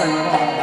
आपको